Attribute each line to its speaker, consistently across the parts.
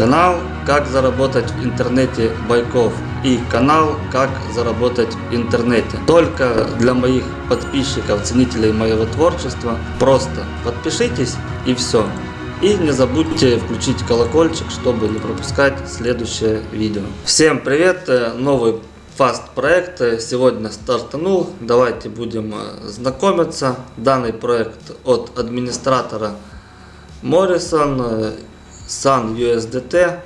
Speaker 1: Канал «Как заработать в интернете Байков» и канал «Как заработать в интернете». Только для моих подписчиков, ценителей моего творчества. Просто подпишитесь и все. И не забудьте включить колокольчик, чтобы не пропускать следующее видео. Всем привет! Новый фаст проект сегодня стартанул. Давайте будем знакомиться. Данный проект от администратора Morrison Sun USDT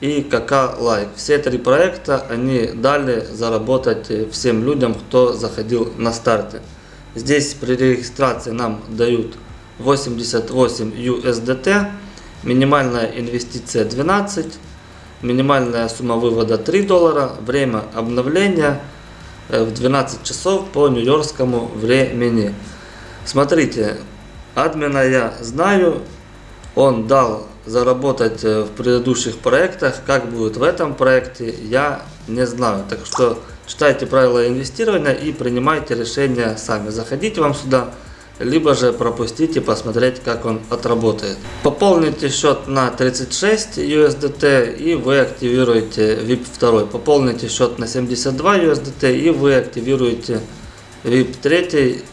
Speaker 1: и KK Like. Все три проекта они дали заработать всем людям, кто заходил на старте. Здесь при регистрации нам дают 88 USDT, минимальная инвестиция 12, минимальная сумма вывода 3 доллара, время обновления э, в 12 часов по нью-йоркскому времени. Смотрите, админа я знаю, он дал заработать э, в предыдущих проектах, как будет в этом проекте, я не знаю. Так что читайте правила инвестирования и принимайте решения сами. Заходите вам сюда, либо же пропустите посмотреть, как он отработает. Пополните счет на 36 USDT и вы активируете VIP 2. Пополните счет на 72 USDT и вы активируете VIP 3,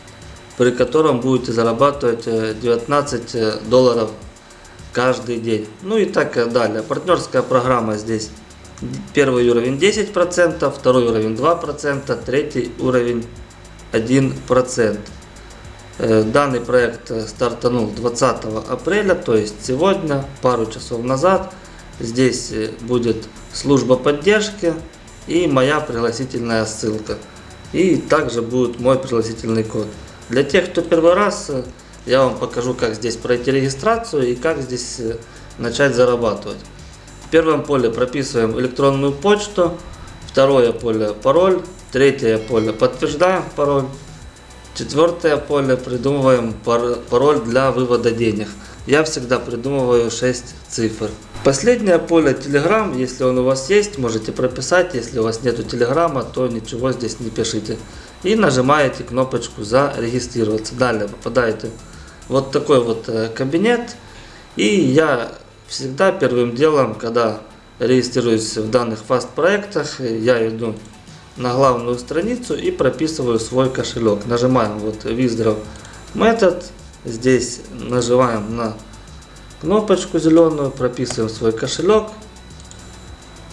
Speaker 1: при котором будете зарабатывать 19 э, долларов каждый день. Ну и так далее. Партнерская программа здесь. Первый уровень 10%, второй уровень 2%, третий уровень 1%. Э, данный проект стартанул 20 апреля, то есть сегодня, пару часов назад. Здесь э, будет служба поддержки и моя пригласительная ссылка. И также будет мой пригласительный код. Для тех, кто первый раз э, я вам покажу, как здесь пройти регистрацию и как здесь э, начать зарабатывать. В первом поле прописываем электронную почту, второе поле пароль, третье поле подтверждаем пароль, четвертое поле придумываем пароль для вывода денег. Я всегда придумываю 6 цифр. Последнее поле Telegram, если он у вас есть, можете прописать. Если у вас нету Телеграма, то ничего здесь не пишите. И нажимаете кнопочку зарегистрироваться. Далее попадаете вот такой вот э, кабинет. И я всегда первым делом, когда регистрируюсь в данных фаст проектах, я иду на главную страницу и прописываю свой кошелек. Нажимаем вот Withdraw Method. Здесь нажимаем на кнопочку зеленую, прописываем свой кошелек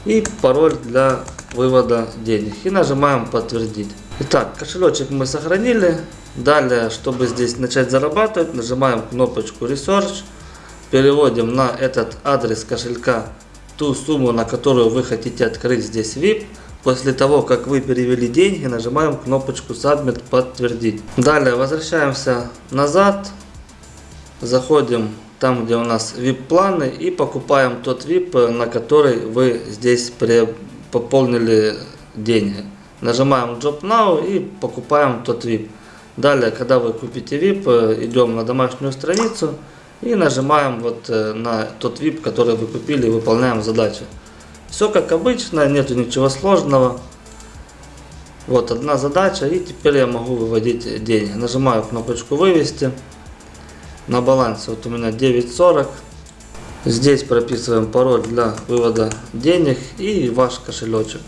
Speaker 1: и пароль для вывода денег. И нажимаем подтвердить. Итак, кошелечек мы сохранили. Далее, чтобы здесь начать зарабатывать, нажимаем кнопочку Research, переводим на этот адрес кошелька ту сумму, на которую вы хотите открыть здесь VIP. После того, как вы перевели деньги, нажимаем кнопочку Submit подтвердить. Далее возвращаемся назад, заходим там, где у нас VIP планы и покупаем тот VIP, на который вы здесь пополнили деньги. Нажимаем Job Now и покупаем тот VIP. Далее, когда вы купите VIP, э, идем на домашнюю страницу и нажимаем вот э, на тот VIP, который вы купили и выполняем задачу. Все как обычно, нету ничего сложного. Вот одна задача и теперь я могу выводить деньги. Нажимаю кнопочку вывести. На балансе вот у меня 9.40. Здесь прописываем пароль для вывода денег и ваш кошелечек.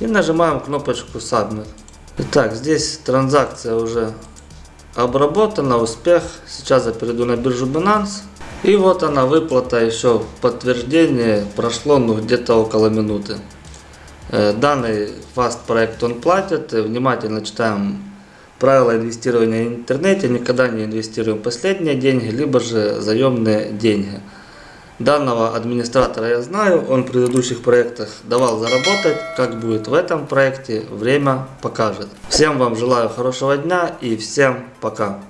Speaker 1: И нажимаем кнопочку Submit. Итак, здесь транзакция уже обработана, успех. Сейчас я перейду на биржу Binance. И вот она выплата еще подтверждение прошло ну где-то около минуты. Э, данный фаст проект он платит. Внимательно читаем правила инвестирования в интернете. Никогда не инвестируем последние деньги, либо же заемные деньги. Данного администратора я знаю, он в предыдущих проектах давал заработать. Как будет в этом проекте, время покажет. Всем вам желаю хорошего дня и всем пока.